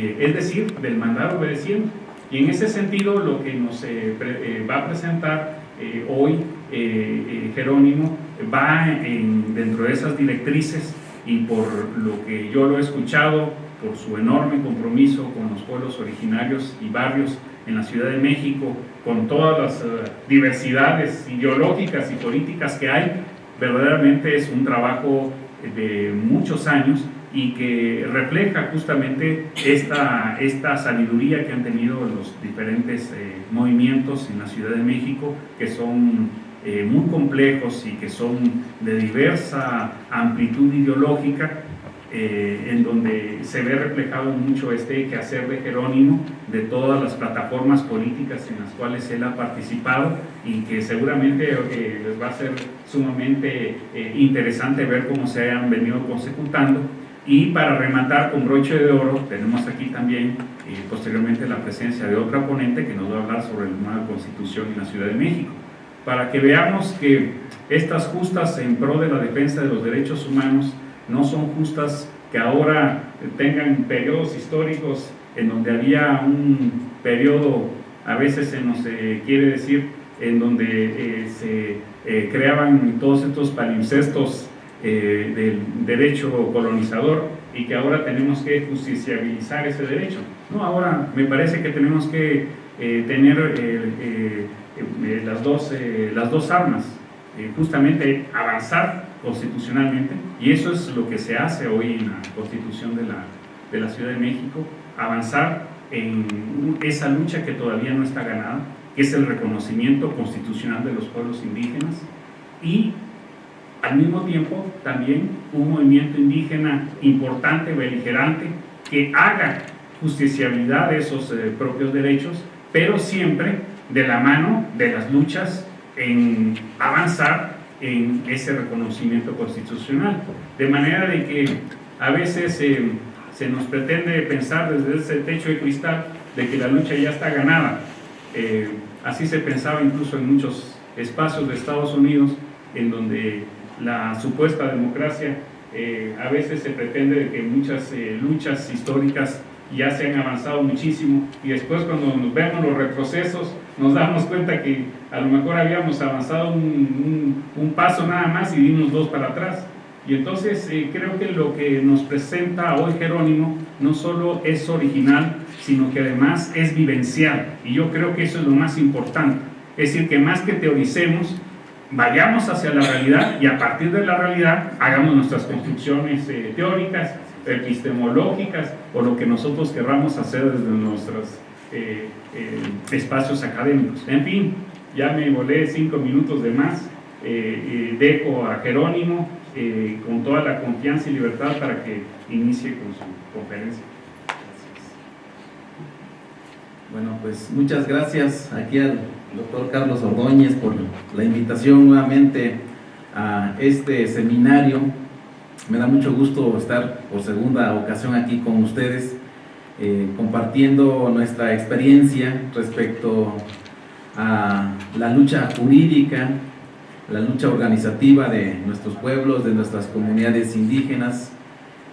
eh, es decir, del mandar obedeciendo. Y en ese sentido lo que nos eh, eh, va a presentar hoy Jerónimo va dentro de esas directrices y por lo que yo lo he escuchado, por su enorme compromiso con los pueblos originarios y barrios en la Ciudad de México, con todas las diversidades ideológicas y políticas que hay, verdaderamente es un trabajo de muchos años y que refleja justamente esta, esta sabiduría que han tenido los diferentes eh, movimientos en la Ciudad de México, que son eh, muy complejos y que son de diversa amplitud ideológica, eh, en donde se ve reflejado mucho este quehacer de Jerónimo, de todas las plataformas políticas en las cuales él ha participado y que seguramente les va a ser sumamente interesante ver cómo se han venido consecutando y para rematar con broche de oro, tenemos aquí también eh, posteriormente la presencia de otra ponente que nos va a hablar sobre la nueva constitución en la Ciudad de México, para que veamos que estas justas en pro de la defensa de los derechos humanos no son justas que ahora tengan periodos históricos en donde había un periodo, a veces se nos eh, quiere decir, en donde eh, se creaban todos estos palimpsestos eh, del derecho colonizador y que ahora tenemos que justiciabilizar ese derecho. No, ahora me parece que tenemos que eh, tener eh, las, dos, las dos armas, justamente avanzar constitucionalmente, y eso es lo que se hace hoy en la Constitución de la, de la Ciudad de México, avanzar en esa lucha que todavía no está ganada, que es el reconocimiento constitucional de los pueblos indígenas, y al mismo tiempo, también un movimiento indígena importante, beligerante, que haga justiciabilidad de esos eh, propios derechos, pero siempre de la mano de las luchas en avanzar en ese reconocimiento constitucional. De manera de que a veces eh, se nos pretende pensar desde ese techo de cristal de que la lucha ya está ganada. Eh, así se pensaba incluso en muchos espacios de Estados Unidos, en donde la supuesta democracia, eh, a veces se pretende que muchas eh, luchas históricas ya se han avanzado muchísimo y después cuando nos vemos los retrocesos nos damos cuenta que a lo mejor habíamos avanzado un, paso nada más y dimos dos para atrás. Y entonces eh, creo que lo que nos presenta hoy Jerónimo no solo es original, sino que además es vivencial. Y yo creo que eso es lo más importante. Es decir, que más que teoricemos, vayamos hacia la realidad y a partir de la realidad hagamos nuestras construcciones eh, teóricas, epistemológicas o lo que nosotros querramos hacer desde nuestros eh, eh, espacios académicos. En fin, ya me volé cinco minutos de más, dejo a Jerónimo con toda la confianza y libertad para que inicie con su conferencia. Bueno, pues muchas gracias aquí al doctor Carlos Ordóñez por la invitación nuevamente a este seminario. Me da mucho gusto estar por segunda ocasión aquí con ustedes eh, compartiendo nuestra experiencia respecto a la lucha jurídica, la lucha organizativa de nuestros pueblos, de nuestras comunidades indígenas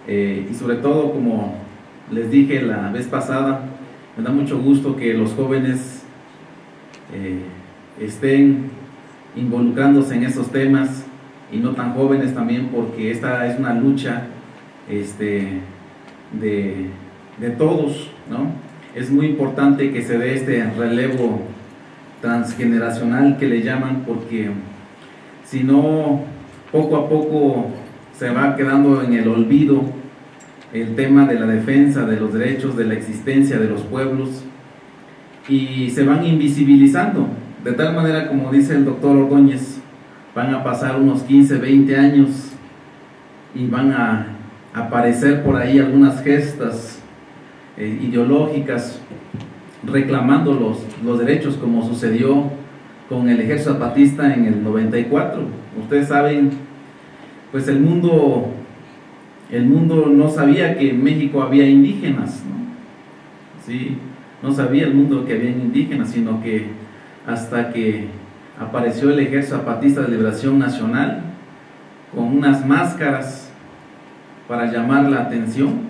eh, y sobre todo, como les dije la vez pasada, me da mucho gusto que los jóvenes eh, estén involucrándose en esos temas y no tan jóvenes también porque esta es una lucha este, de, de todos, ¿no? Es muy importante que se dé este relevo transgeneracional que le llaman porque si no, poco a poco se va quedando en el olvido el tema de la defensa de los derechos, de la existencia de los pueblos y se van invisibilizando. De tal manera, como dice el doctor Ordóñez, van a pasar unos 15, 20 años y van a aparecer por ahí algunas gestas eh, ideológicas reclamando los, los derechos como sucedió con el ejército zapatista en el 94. Ustedes saben, pues el mundo, el mundo no sabía que en México había indígenas, ¿no? Sí, no sabía el mundo que había indígenas, sino que hasta que apareció el Ejército Zapatista de Liberación Nacional con unas máscaras para llamar la atención,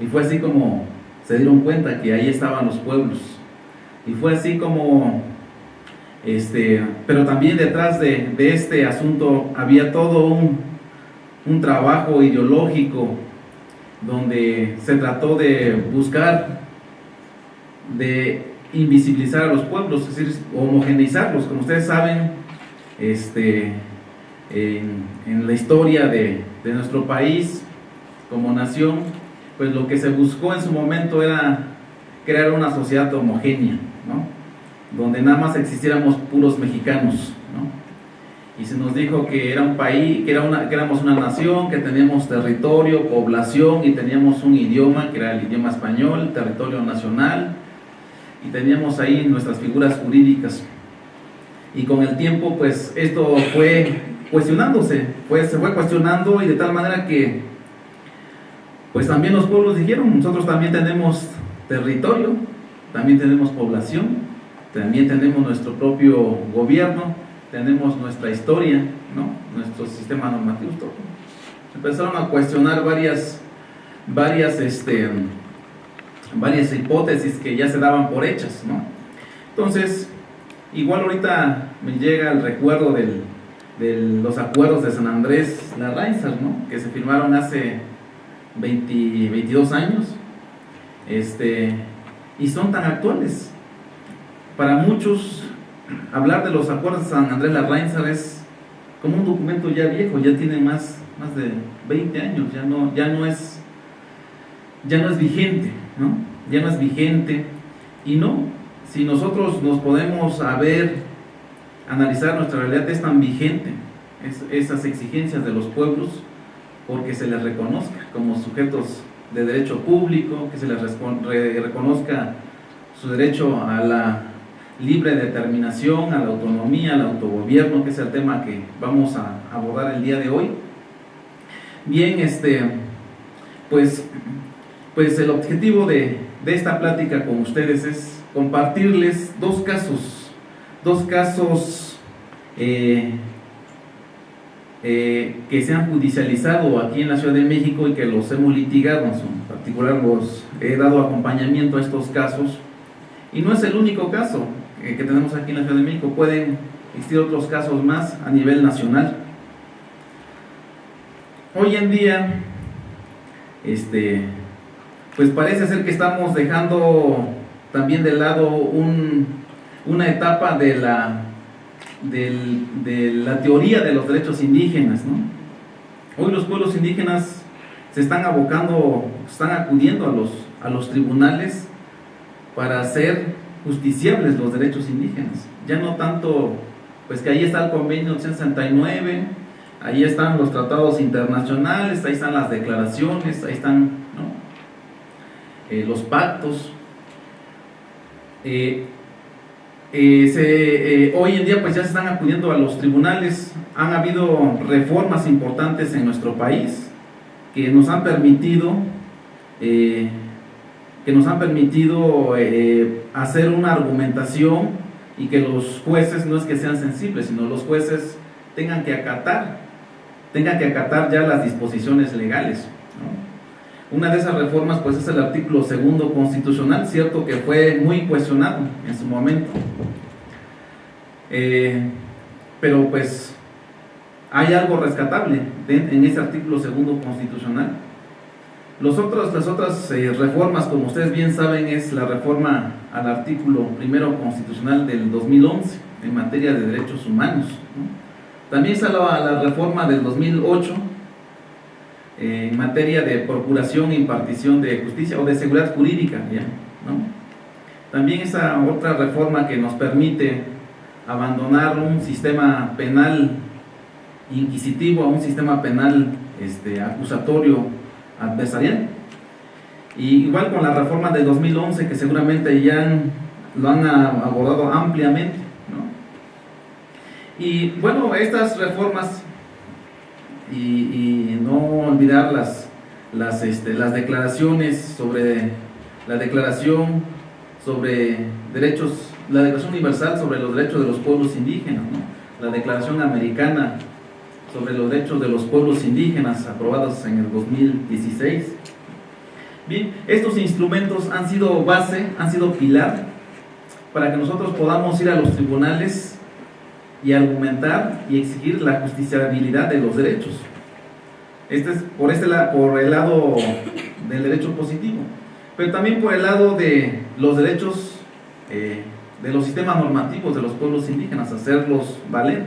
Y fue así como se dieron cuenta que ahí estaban los pueblos. Y fue así como, este, pero también detrás de, este asunto había todo un, un trabajo ideológico donde se trató de buscar, de invisibilizar a los pueblos, es decir, homogeneizarlos. Como ustedes saben, este, en, la historia de, de, nuestro país como nación, pues lo que se buscó en su momento era crear una sociedad homogénea, ¿no? donde nada más existiéramos puros mexicanos. ¿no? Y se nos dijo que era un país, que, era una, que éramos una nación, que teníamos territorio, población y teníamos un idioma, que era el idioma español, territorio nacional, y teníamos ahí nuestras figuras jurídicas. Y con el tiempo, pues esto fue cuestionándose, pues se fue cuestionando y de tal manera que, pues también los pueblos dijeron, nosotros también tenemos territorio, también tenemos población, también tenemos nuestro propio gobierno, tenemos nuestra historia, ¿no? nuestro sistema normativo. Empezaron a cuestionar varias, varias este, varias hipótesis que ya se daban por hechas, ¿no? Entonces, igual ahorita me llega el recuerdo de los acuerdos de San Andrés Larrainzar, ¿no? Que se firmaron hace 22 años, este, y son tan actuales. Para muchos, hablar de los acuerdos de San Andrés Larrainzar es como un documento ya viejo, ya tiene más, más de 20 años, ya no, ya no es ya no es vigente, ¿no? Ya no es vigente. Y no, si nosotros nos podemos saber, analizar nuestra realidad, es tan vigente esas exigencias de los pueblos porque se les reconozca como sujetos de derecho público, que se les reconozca su derecho a la libre determinación, a la autonomía, al autogobierno, que es el tema que vamos a abordar el día de hoy. Bien, este, pues pues el objetivo de, esta plática con ustedes es compartirles dos casos, dos casos eh, eh, que se han judicializado aquí en la Ciudad de México y que los hemos litigado, en particular los he dado acompañamiento a estos casos. Y no es el único caso que tenemos aquí en la Ciudad de México, pueden existir otros casos más a nivel nacional. Hoy en día, este, pues parece ser que estamos dejando también de lado una etapa de la, de la teoría de los derechos indígenas. ¿no? Hoy los pueblos indígenas se están abocando, están acudiendo a los, a los tribunales para hacer justiciables los derechos indígenas. Ya no tanto, pues que ahí está el convenio 169, ahí están los tratados internacionales, ahí están las declaraciones, ahí están eh, los pactos. Eh, eh, hoy en día pues ya se están acudiendo a los tribunales, han habido reformas importantes en nuestro país que nos han permitido que nos han permitido hacer una argumentación y que los jueces no es que sean sensibles, sino los jueces tengan que acatar, tengan que acatar ya las disposiciones legales. Una de esas reformas pues es el artículo segundo constitucional, cierto que fue muy cuestionado en su momento. Eh, pero pues hay algo rescatable en ese artículo segundo constitucional. Los otros, las otras eh, reformas, como ustedes bien saben, es la reforma al artículo primero constitucional del 2011 en materia de derechos humanos. También está la, la reforma del 2008 en materia de procuración e impartición de justicia o de seguridad jurídica. ¿ya? También esa otra reforma que nos permite abandonar un sistema penal inquisitivo a un sistema penal este, acusatorio adversarial. Y igual con la reforma de 2011 que seguramente ya lo han abordado ampliamente. Y bueno, estas reformas y, no olvidar las, las, este, las declaraciones sobre la declaración sobre derechos, la declaración universal sobre los derechos de los pueblos indígenas, la declaración americana sobre los derechos de los pueblos indígenas aprobados en el 2016 Bien, estos instrumentos han sido base, han sido pilar para que nosotros podamos ir a los tribunales y argumentar y exigir la justiciabilidad de los derechos. Este es por, este, por el lado del derecho positivo, pero también por el lado de los derechos eh, de los sistemas normativos de los pueblos indígenas, hacerlos valer,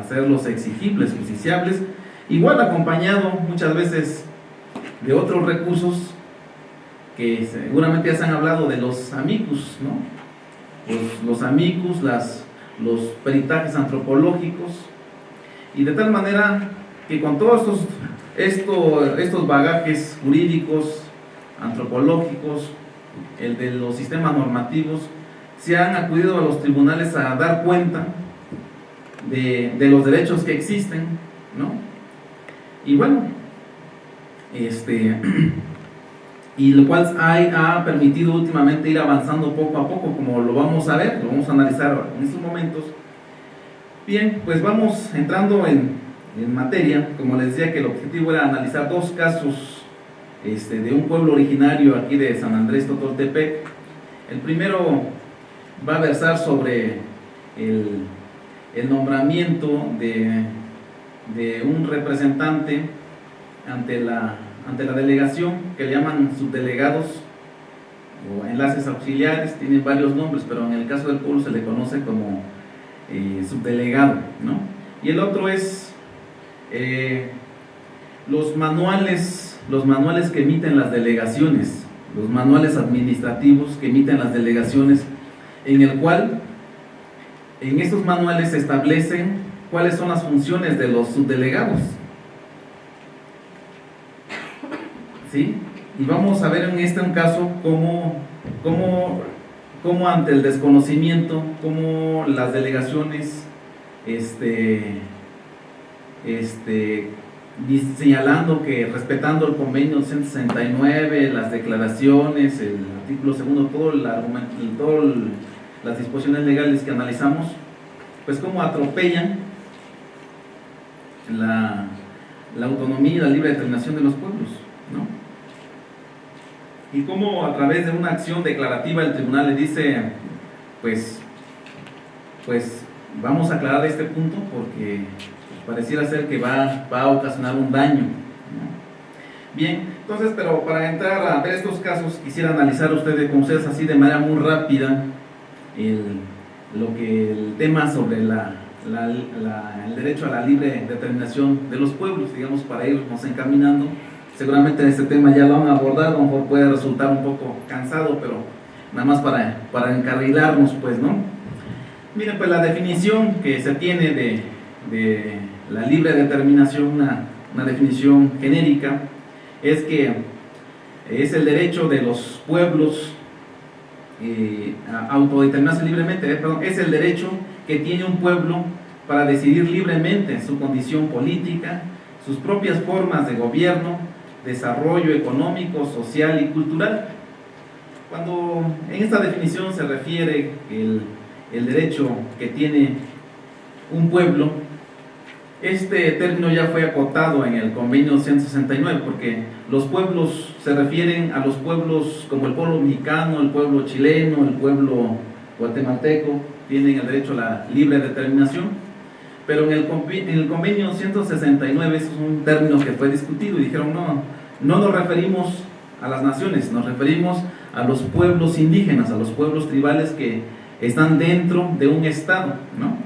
hacerlos exigibles, justiciables, igual acompañado muchas veces de otros recursos que seguramente ya se han hablado de los amicus, ¿no? Los, los amicus, las, los peritajes antropológicos, y de tal manera que con todos estos, estos bagajes jurídicos, antropológicos, el de los sistemas normativos, se han acudido a los tribunales a dar cuenta de, de los derechos que existen, ¿no? Y bueno, este, y lo cual ha permitido últimamente ir avanzando poco a poco, como lo vamos a ver, lo vamos a analizar en estos momentos. Bien, pues vamos entrando en, en materia, como les decía que el objetivo era analizar dos casos este, de un pueblo originario aquí de San Andrés Totoltepec. El primero va a versar sobre el, el nombramiento de, de un representante ante la, ante la delegación, que le llaman subdelegados o enlaces auxiliares, tienen varios nombres, pero en el caso del pueblo se le conoce como eh, subdelegado, ¿no? Y el otro es eh, los manuales, los manuales que emiten las delegaciones, los manuales administrativos que emiten las delegaciones, en el cual en estos manuales se establecen cuáles son las funciones de los subdelegados, ¿sí? Y vamos a ver en este caso cómo, cómo, cómo ante el desconocimiento, cómo las delegaciones, este, este, señalando que respetando el convenio 169, las declaraciones, el artículo segundo, todo el argumento, todas las disposiciones legales que analizamos, pues cómo atropellan la, autonomía y la libre determinación de los pueblos. Y cómo a través de una acción declarativa el tribunal le dice, pues, pues vamos a aclarar este punto porque pareciera ser que va, va a ocasionar un daño. Bien, entonces, pero para entrar a ver estos casos, quisiera analizar ustedes con ustedes así de manera muy rápida el, lo que el tema sobre la, el derecho a la libre determinación de los pueblos, digamos, para irnos encaminando seguramente este tema ya lo han abordado, a lo mejor puede resultar un poco cansado, pero nada más para, para encarrilarnos, pues, ¿no? Miren, pues la definición que se tiene de, de la libre determinación, una, una, definición genérica, es que es el derecho de los pueblos eh, a autodeterminarse libremente, eh, perdón, es el derecho que tiene un pueblo para decidir libremente su condición política, sus propias formas de gobierno, desarrollo económico, social y cultural. Cuando en esta definición se refiere el, el derecho que tiene un pueblo, este término ya fue acotado en el convenio 169 porque los pueblos se refieren a los pueblos como el pueblo mexicano, el pueblo chileno, el pueblo guatemalteco, tienen el derecho a la libre determinación pero en el, en el convenio 169 es un término que fue discutido y dijeron, no, no nos referimos a las naciones, nos referimos a los pueblos indígenas, a los pueblos tribales que están dentro de un estado, ¿no?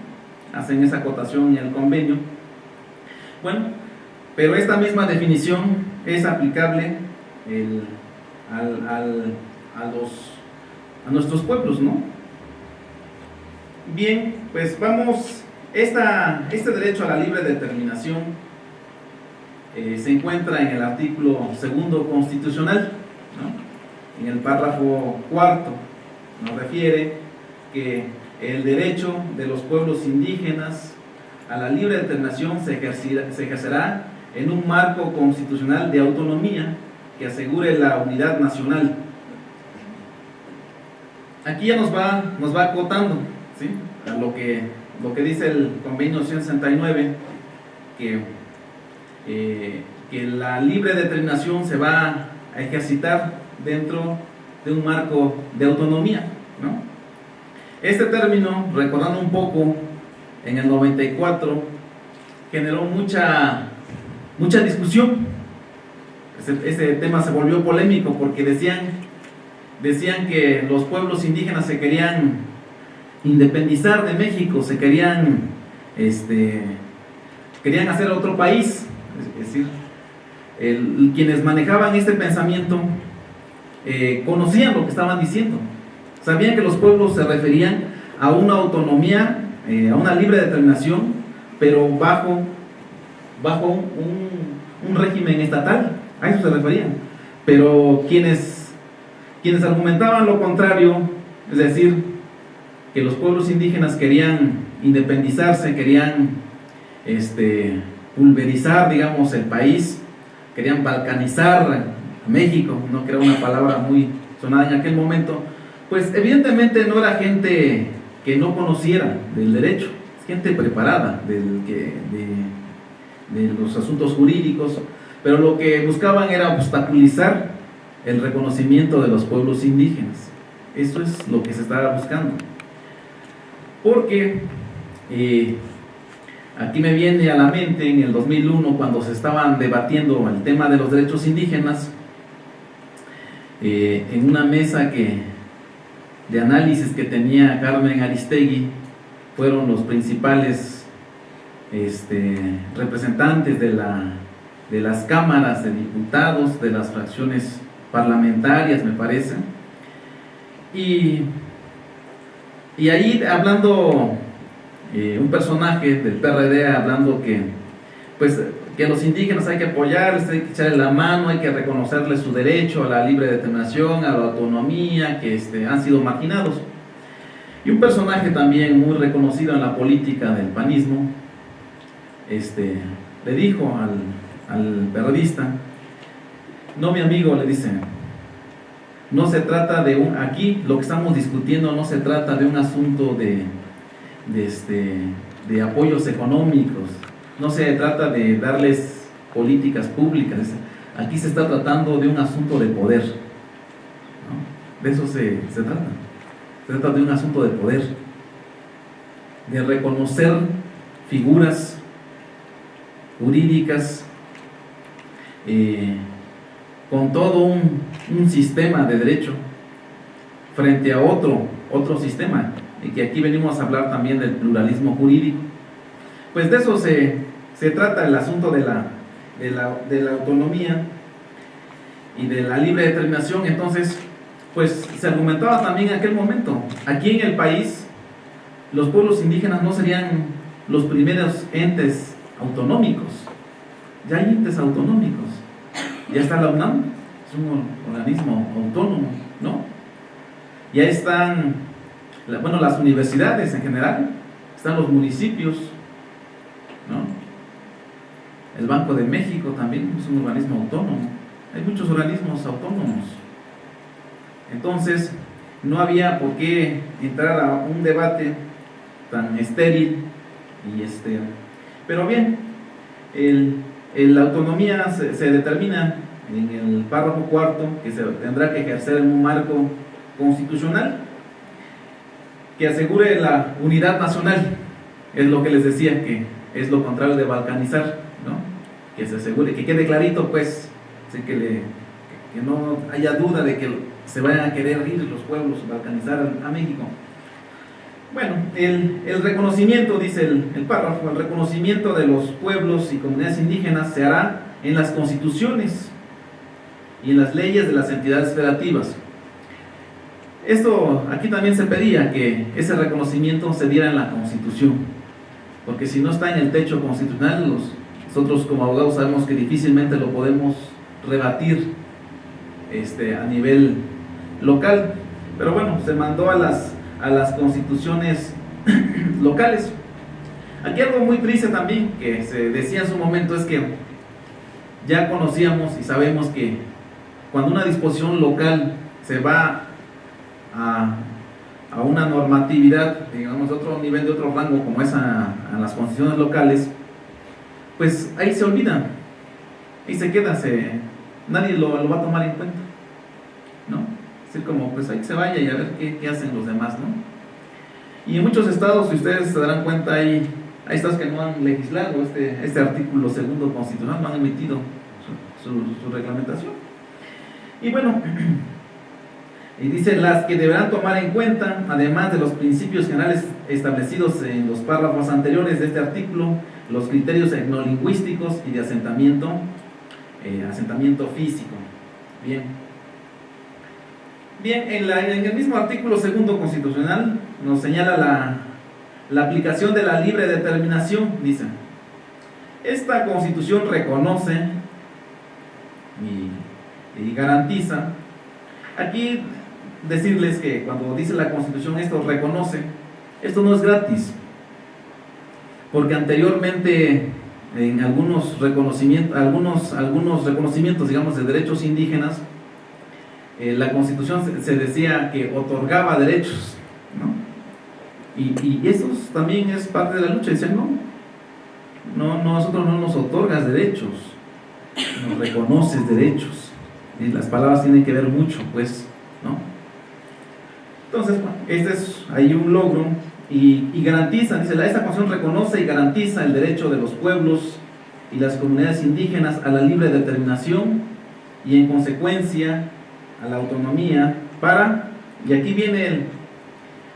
Hacen esa acotación en el convenio. Bueno, pero esta misma definición es aplicable al, a, los, a nuestros pueblos, ¿no? Bien, pues vamos esta, este derecho a la libre determinación eh, se encuentra en el artículo segundo constitucional, en el párrafo cuarto, nos refiere que el derecho de los pueblos indígenas a la libre determinación se ejercerá, en un marco constitucional de autonomía que asegure la unidad nacional. Aquí ya nos va, nos va acotando ¿sí? lo que lo que dice el convenio 169, que, eh, que la libre determinación se va a ejercitar dentro de un marco de autonomía. ¿no? Este término, recordando un poco, en el 94 generó mucha, mucha discusión. Ese, tema se volvió polémico porque decían, decían que los pueblos indígenas se querían independizar de México, se querían, este, querían hacer otro país. Es decir, quienes manejaban este pensamiento eh, conocían lo que estaban diciendo. Sabían que los pueblos se referían a una autonomía, eh, a una libre determinación, pero bajo, bajo un, un, régimen estatal. A eso se referían. Pero quienes, quienes argumentaban lo contrario, es decir, que los pueblos indígenas querían independizarse, querían este, pulverizar, digamos, el país, querían balcanizar a México, no que era una palabra muy sonada en aquel momento, pues evidentemente no era gente que no conociera del derecho, es gente preparada del que, de, los asuntos jurídicos, pero lo que buscaban era obstaculizar el reconocimiento de los pueblos indígenas. Eso es lo que se estaba buscando. Porque eh, Aquí me viene a la mente en el 2001 cuando se estaban debatiendo el tema de los derechos indígenas eh, en una mesa que, de análisis que tenía Carmen Aristegui fueron los principales este, representantes de, la, de las cámaras de diputados, de las fracciones parlamentarias me parece. Y, y ahí hablando eh, un personaje del PRD hablando que, pues, que los indígenas hay que apoyarles, hay que echarle la mano, hay que reconocerles su derecho a la libre determinación, a la autonomía, que este, han sido marginados. Y un personaje también muy reconocido en la política del panismo, este, le dijo al, al periodista, no mi amigo, le dice, no se trata de un, aquí lo que estamos discutiendo no se trata de un asunto de, de, este, de apoyos económicos, no se trata de darles políticas públicas, aquí se está tratando de un asunto de poder, de eso se, trata, se trata de un asunto de poder, de reconocer figuras jurídicas eh, con todo un, un sistema de derecho frente a otro, otro sistema y que aquí venimos a hablar también del pluralismo jurídico. Pues de eso se, trata el asunto de la, de la, autonomía y de la libre determinación. Entonces, pues se argumentaba también en aquel momento, aquí en el país, los pueblos indígenas no serían los primeros entes autonómicos. Ya hay entes autonómicos. Ya está la UNAM, es un organismo autónomo, ¿no? Ya están bueno, las universidades en general, están los municipios, ¿no? El Banco de México también es un organismo autónomo. Hay muchos organismos autónomos. Entonces, no había por qué entrar a un debate tan estéril y este. Pero bien, el, la autonomía se, se, determina en el párrafo cuarto que se tendrá que ejercer en un marco constitucional que asegure la unidad nacional, es lo que les decía, que es lo contrario de balcanizar, ¿no? que se asegure, que quede clarito, pues, que, le, que no haya duda de que se vayan a querer ir los pueblos balcanizar a, México. Bueno, el, el reconocimiento, dice el, el, párrafo, el reconocimiento de los pueblos y comunidades indígenas se hará en las constituciones y en las leyes de las entidades federativas esto aquí también se pedía que ese reconocimiento se diera en la Constitución, porque si no está en el techo constitucional, nosotros como abogados sabemos que difícilmente lo podemos rebatir este, a nivel local. Pero bueno, se mandó a las, a las constituciones locales. Aquí algo muy triste también que se decía en su momento es que ya conocíamos y sabemos que cuando una disposición local se va a, una normatividad, digamos, otro nivel, de otro rango, como es a, las constituciones locales, pues ahí se olvida, ahí se queda, se, nadie lo, va a tomar en cuenta, ¿no? Así como, pues ahí se vaya y a ver qué, hacen los demás, ¿no? Y en muchos estados, si ustedes se darán cuenta, hay, hay estados que no han legislado este, este artículo segundo constitucional, no han emitido su reglamentación. Y bueno, y dice las que deberán tomar en cuenta, además de los principios generales establecidos en los párrafos anteriores de este artículo, los criterios etnolingüísticos y de asentamiento, eh, asentamiento físico. Bien. Bien, en, el mismo artículo segundo constitucional nos señala la, la aplicación de la libre determinación, dice. Esta constitución reconoce y garantiza. Aquí decirles que cuando dice la constitución esto reconoce, esto no es gratis porque anteriormente en algunos reconocimientos, algunos, algunos reconocimientos, digamos, de derechos indígenas, eh, la constitución se, decía que otorgaba derechos, ¿no? Y, eso también es parte de la lucha, dicen, no, no, nosotros no nos otorgas derechos, nos reconoces derechos, y las palabras tienen que ver mucho, pues, Entonces, este es ahí un logro y, y garantiza, dice, esta constitución reconoce y garantiza el derecho de los pueblos y las comunidades indígenas a la libre determinación y en consecuencia a la autonomía para, y aquí viene el,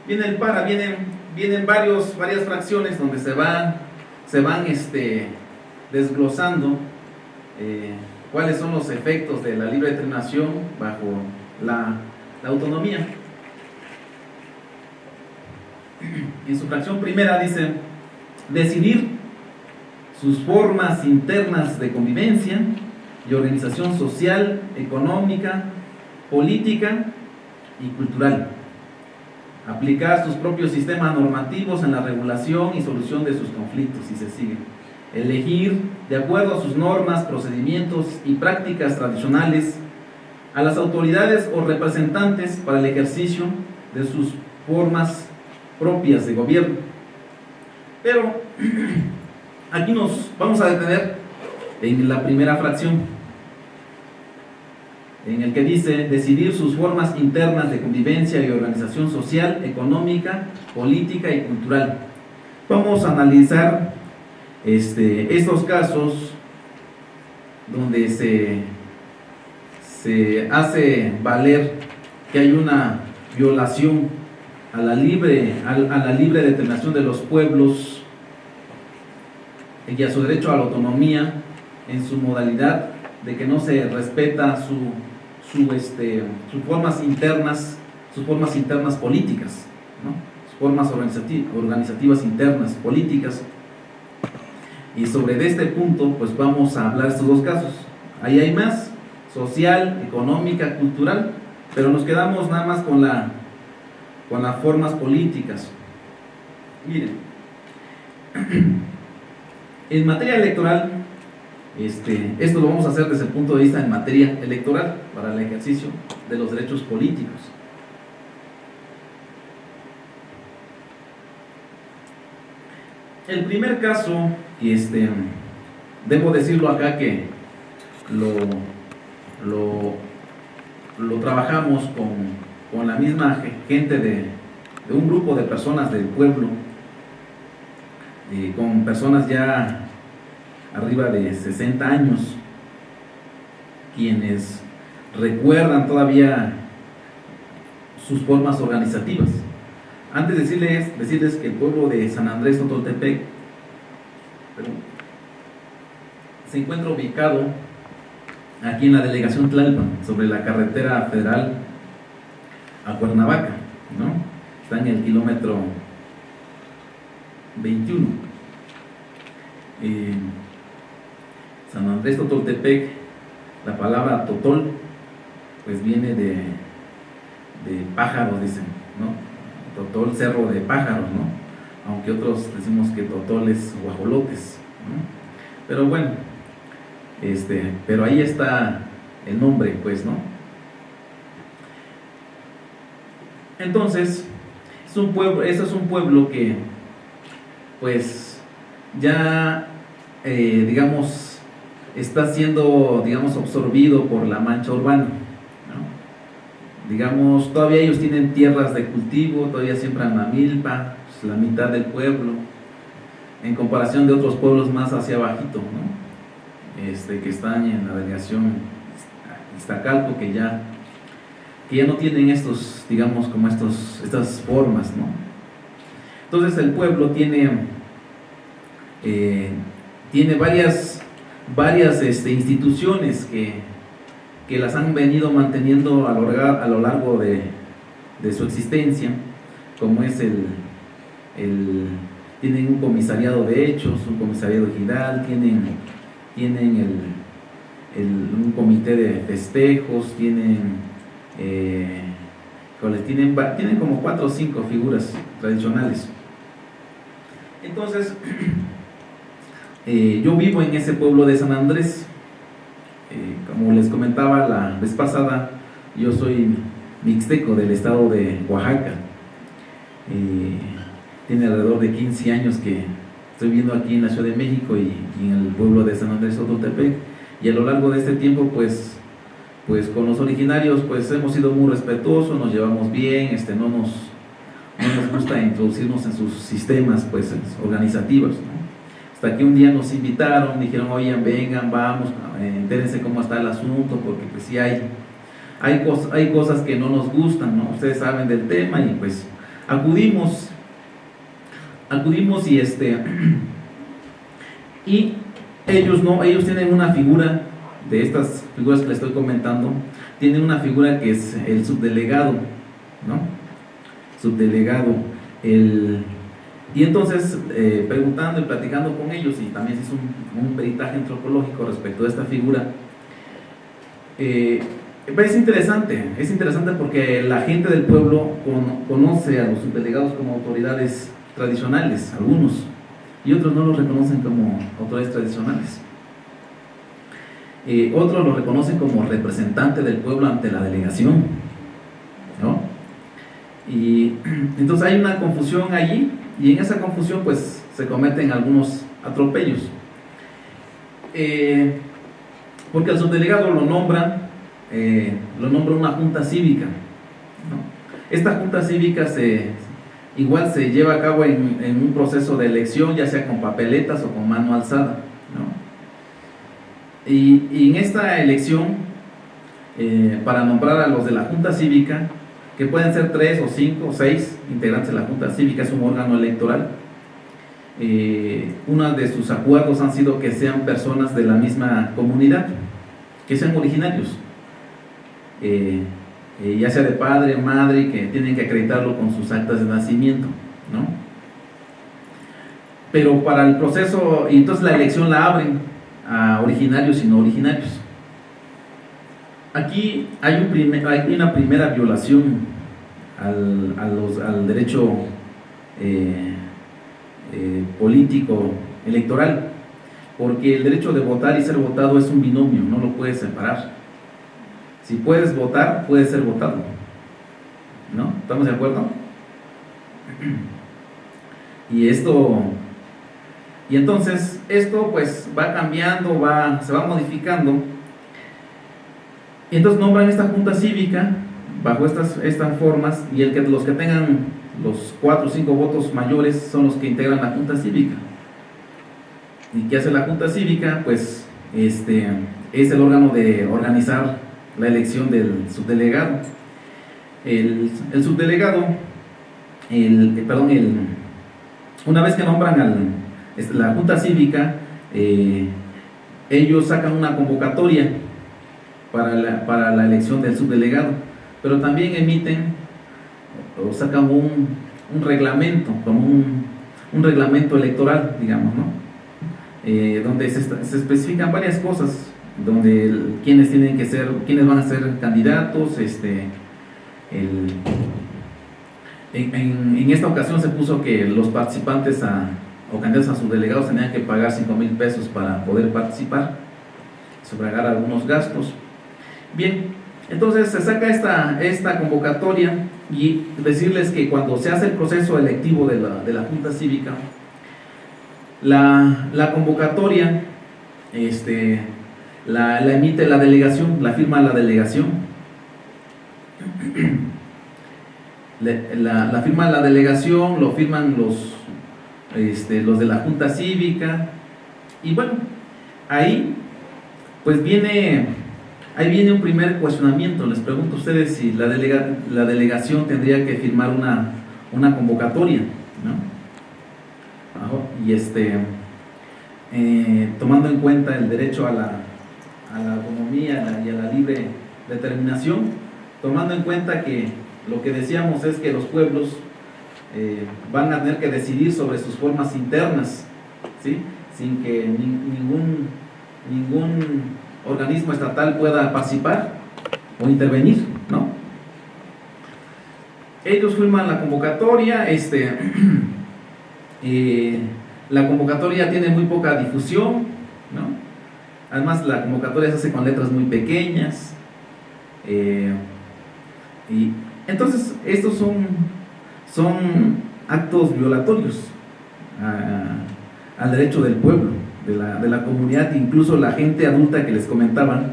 viene el para, vienen, vienen varios, varias fracciones donde se van, se van este, desglosando eh, cuáles son los efectos de la libre determinación bajo la autonomía. En su fracción primera dice, decidir sus formas internas de convivencia y organización social, económica, política y cultural. Aplicar sus propios sistemas normativos en la regulación y solución de sus conflictos, si se sigue. Elegir, de acuerdo a sus normas, procedimientos y prácticas tradicionales, a las autoridades o representantes para el ejercicio de sus formas propias de gobierno. Pero aquí nos vamos a detener en la primera fracción, en el que dice decidir sus formas internas de convivencia y organización social, económica, política y cultural. Vamos a analizar este, estos casos donde se, se hace valer que hay una violación a la libre, a, la libre determinación de los pueblos y a su derecho a la autonomía en su modalidad de que no se respeta su, su, este, sus formas internas, sus formas internas políticas, ¿no? sus formas organizativas, organizativas internas políticas. Y sobre este punto, pues vamos a hablar estos dos casos. Ahí hay más, social, económica, cultural, pero nos quedamos nada más con la con las formas políticas. Miren, en materia electoral, este, esto lo vamos a hacer desde el punto de vista en materia electoral para el ejercicio de los derechos políticos. El primer caso, y este, debo decirlo acá que lo, lo, lo trabajamos con con la misma gente de, un grupo de personas del pueblo, eh, con personas ya arriba de 60 años, quienes recuerdan todavía sus formas organizativas. Antes de decirles, decirles que el pueblo de San Andrés Totoltepec se encuentra ubicado aquí en la delegación Tlalpan, sobre la carretera federal Cuernavaca, ¿no? Está en el kilómetro 21. San Andrés Totoltepec, la palabra totol, pues viene de, de pájaros, dicen, ¿no? Totol, cerro de pájaros, ¿no? Aunque otros decimos que totol es guajolotes, ¿no? Pero bueno, este, pero ahí está el nombre, pues, ¿no? Entonces, es un pueblo, eso es un pueblo que, pues, ya, eh, digamos, está siendo, digamos, absorbido por la mancha urbana. Digamos, todavía ellos tienen tierras de cultivo, todavía siembran la milpa, pues, la mitad del pueblo, en comparación de otros pueblos más hacia abajito, ¿no? este, que están en la delegación Iztacalco, que ya, que ya no tienen estos, digamos, como estos, estas formas, ¿no? Entonces el pueblo tiene, eh, tiene varias, varias este, instituciones que, que, las han venido manteniendo a lo, a lo largo de, de, su existencia, como es el, el, tienen un comisariado de hechos, un comisariado ejidal, tienen, tienen el, un comité de festejos, tienen, eh, tienen, tienen como cuatro o cinco figuras tradicionales. Entonces, eh, yo vivo en ese pueblo de San Andrés. Eh, como les comentaba la vez pasada, yo soy mixteco del estado de Oaxaca. Eh, tiene alrededor de 15 años que estoy viviendo aquí en la Ciudad de México y, en el pueblo de San Andrés Ototepec. Y a lo largo de este tiempo, pues, pues con los originarios, pues hemos sido muy respetuosos, nos llevamos bien, este, no nos no nos gusta introducirnos en sus sistemas pues, organizativos. Hasta que un día nos invitaron, dijeron, oigan, vengan, vamos, eh, entérense cómo está el asunto, porque pues sí hay, hay, cosas, hay cosas que no nos gustan, ¿no? Ustedes saben del tema y pues acudimos, acudimos y este, y ellos no, ellos tienen una figura de estas figuras que les estoy comentando, tienen una figura que es el subdelegado, ¿no? subdelegado. El, y entonces, eh, preguntando y platicando con ellos, y también se hizo un, peritaje antropológico respecto a esta figura, eh, es interesante, es interesante porque la gente del pueblo conoce a los subdelegados como autoridades tradicionales, algunos, y otros no los reconocen como autoridades tradicionales. Eh, otros lo reconocen como representante del pueblo ante la delegación, ¿no? Y entonces hay una confusión allí y en esa confusión pues se cometen algunos atropellos. Eh, porque al subdelegado lo nombran, eh, lo nombra una junta cívica. Esta junta cívica se, igual se lleva a cabo en, un proceso de elección, ya sea con papeletas o con mano alzada. Y, en esta elección, eh, para nombrar a los de la junta cívica, que pueden ser tres o cinco o seis integrantes de la Junta Cívica, es un órgano electoral. Eh, uno de sus acuerdos han sido que sean personas de la misma comunidad, que sean originarios, eh, eh, ya sea de padre, madre, que tienen que acreditarlo con sus actas de nacimiento, ¿no? Pero para el proceso, y entonces la elección la abren a originarios y no originarios. Aquí hay, un hay una primera violación al, derecho eh, eh, político electoral, porque el derecho de votar y ser votado es un binomio, no lo puedes separar. Si puedes votar, puedes ser votado. ¿No? ¿Estamos de acuerdo? Y esto, y entonces esto pues va cambiando, va, se va modificando. Y entonces nombran esta junta cívica bajo estas, estas formas y el que, los que tengan los cuatro o cinco votos mayores son los que integran la Junta Cívica. ¿Y qué hace la Junta Cívica? Pues este, es el órgano de organizar la elección del subdelegado. El, el subdelegado, el, perdón, el, una vez que nombran al, la Junta Cívica, eh, ellos sacan una convocatoria para la, para la elección del subdelegado pero también emiten o sacan un, un reglamento, como un, un, reglamento electoral, digamos, ¿no? Eh, donde se, especifican varias cosas, donde quienes tienen que ser, quiénes van a ser candidatos, este, el, en, en, esta ocasión se puso que los participantes a, o candidatos a sus delegados tenían que pagar 5 mil pesos para poder participar, sufragar algunos gastos. Bien, entonces se saca esta, esta convocatoria y decirles que cuando se hace el proceso electivo de la, de la Junta Cívica, la, la, convocatoria este, la, la emite la delegación, la firma la delegación. La, la, firma la delegación, lo firman los, este, los de la Junta Cívica, y bueno, ahí pues viene, ahí viene un primer cuestionamiento. Les pregunto a ustedes si la, delega, la delegación tendría que firmar una, una convocatoria, ¿no? Y este, eh, tomando en cuenta el derecho a la, a la autonomía y a la libre determinación, tomando en cuenta que lo que decíamos es que los pueblos eh, van a tener que decidir sobre sus formas internas, ¿sí? sin que ningún, ningún organismo estatal pueda participar o intervenir, ¿no? Ellos firman la convocatoria, este, eh, la convocatoria tiene muy poca difusión, ¿no? Además la convocatoria se hace con letras muy pequeñas, eh, y entonces estos son, son actos violatorios al derecho del pueblo, de la, de la comunidad, incluso la gente adulta que les comentaban,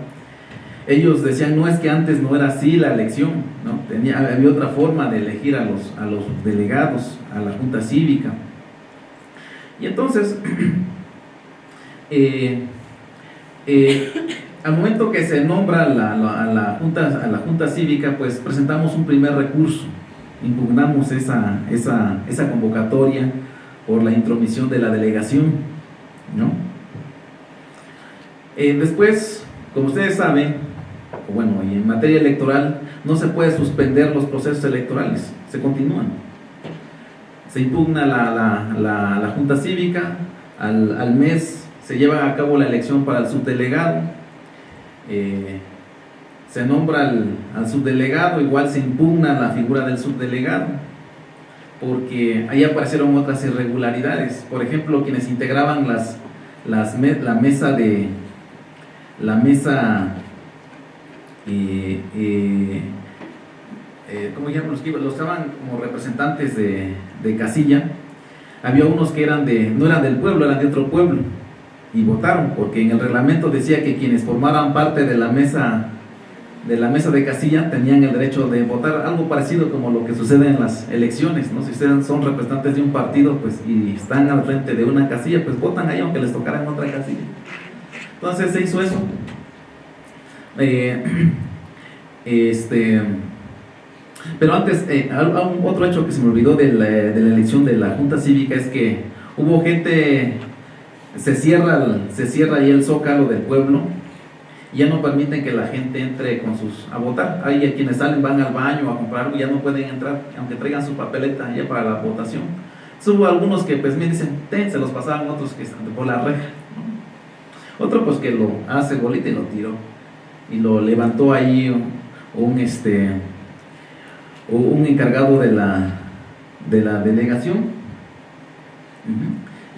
ellos decían, no es que antes no era así la elección, ¿no? Tenía, había otra forma de elegir a los, a los delegados, a la junta cívica. Y entonces, eh, eh, al momento que se nombra la, la junta, a la junta cívica, pues presentamos un primer recurso, impugnamos esa, esa, esa convocatoria, por la intromisión de la delegación. ¿no? Eh, después, como ustedes saben, bueno, y en materia electoral, no se puede suspender los procesos electorales, se continúan. Se impugna la, la, la, Junta Cívica, al, al, mes se lleva a cabo la elección para el subdelegado, eh, se nombra al, subdelegado, igual se impugna la figura del subdelegado, porque ahí aparecieron otras irregularidades. Por ejemplo, quienes integraban las, las la mesa de la mesa eh, eh, eh ¿cómo llaman los que los estaban como representantes de, de, casilla? Había unos que eran de, no eran del pueblo, eran de otro pueblo y votaron, porque en el reglamento decía que quienes formaran parte de la mesa de la mesa de casilla tenían el derecho de votar, algo parecido como lo que sucede en las elecciones, ¿no? Si ustedes son representantes de un partido pues, y están al frente de una casilla, pues votan ahí aunque les tocara en otra casilla. Entonces se hizo eso. Eh, este, pero antes, eh, otro hecho que se me olvidó de la, de la, elección de la Junta Cívica es que hubo gente, se cierra, se cierra ahí el zócalo del pueblo ya no permiten que la gente entre con sus a votar. Hay quienes salen, van al baño a comprar algo, ya no pueden entrar, aunque traigan su papeleta ya para la votación. hubo algunos que pues me dicen, ten, se los pasaban, otros que están por la reja. Otro pues que lo hace bolita y lo tiró. Y lo levantó ahí un, este un encargado de la de la delegación.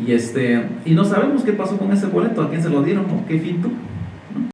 Y este y no sabemos qué pasó con ese boleto, a quién se lo dieron o qué fin tuvo.